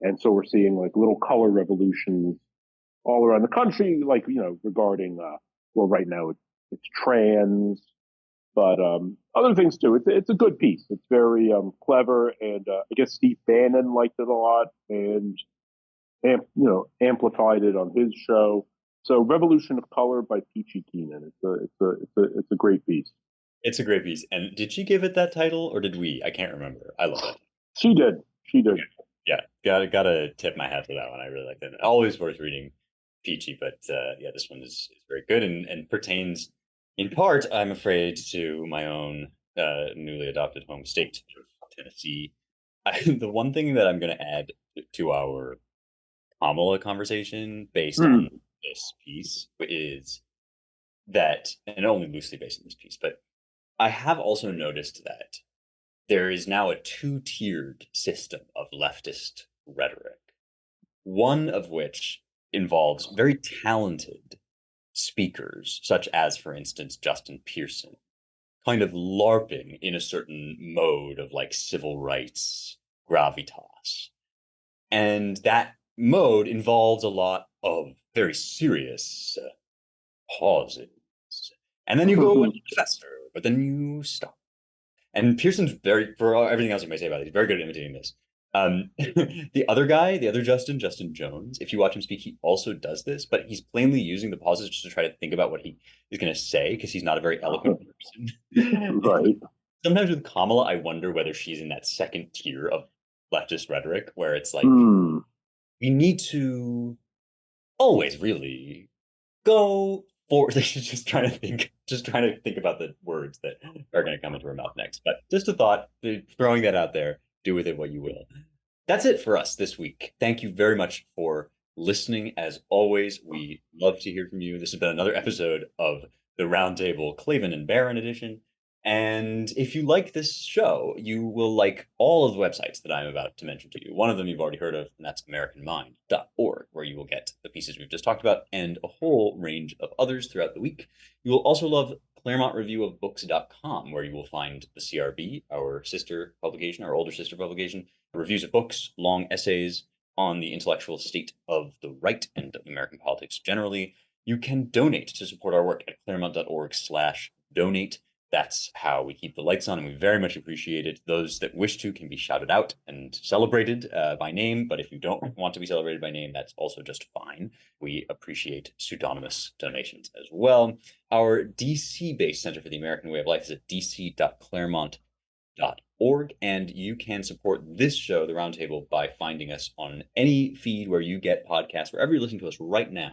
And so we're seeing like little color revolutions all around the country, like, you know, regarding, uh, well, right now it's, it's trans, but um, other things too. It's it's a good piece. It's very um, clever, and uh, I guess Steve Bannon liked it a lot, and amp, you know amplified it on his show. So, Revolution of Color by Peachy Keenan. It's a it's a it's a it's a great piece. It's a great piece. And did she give it that title, or did we? I can't remember. I love it. She did. She did. Yeah, gotta gotta tip my hat to that one. I really like that. Always worth reading Peachy, but uh, yeah, this one is, is very good and, and pertains in part, I'm afraid, to my own uh, newly adopted home state, Tennessee. I, the one thing that I'm going to add to our Kamala conversation based mm. on this piece is that, and only loosely based on this piece, but I have also noticed that there is now a two tiered system of leftist rhetoric, one of which involves very talented speakers, such as, for instance, Justin Pearson, kind of LARPing in a certain mode of like civil rights gravitas. And that mode involves a lot of very serious uh, pauses. And then you go into faster, but then you stop. And Pearson's very, for everything else you may say about it, he's very good at imitating this. Um, the other guy, the other Justin, Justin Jones, if you watch him speak, he also does this, but he's plainly using the pauses just to try to think about what he is going to say because he's not a very eloquent person. right. Sometimes with Kamala, I wonder whether she's in that second tier of leftist rhetoric where it's like, mm. We need to always really go for just trying to think just trying to think about the words that are going to come into her mouth next but just a thought throwing that out there do with it what you will. That's it for us this week. Thank you very much for listening. As always, we love to hear from you. This has been another episode of the Roundtable Klavan and Barron edition. And if you like this show, you will like all of the websites that I'm about to mention to you. One of them you've already heard of, and that's AmericanMind.org, where you will get the pieces we've just talked about and a whole range of others throughout the week. You will also love ClaremontReviewOfBooks.com, where you will find the CRB, our sister publication, our older sister publication, reviews of books, long essays on the intellectual state of the right and of American politics generally. You can donate to support our work at claremont.org slash donate. That's how we keep the lights on, and we very much appreciate it. Those that wish to can be shouted out and celebrated uh, by name, but if you don't want to be celebrated by name, that's also just fine. We appreciate pseudonymous donations as well. Our DC-based Center for the American Way of Life is at dc.claremont.org, and you can support this show, The Roundtable, by finding us on any feed where you get podcasts, wherever you're listening to us right now.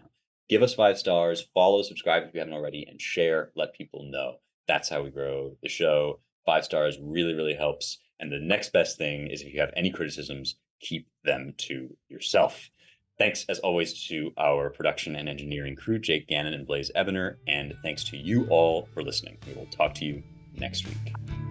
Give us five stars, follow, subscribe if you haven't already, and share. Let people know. That's how we grow the show. Five stars really, really helps. And the next best thing is if you have any criticisms, keep them to yourself. Thanks, as always, to our production and engineering crew, Jake Gannon and Blaze Ebner. And thanks to you all for listening. We will talk to you next week.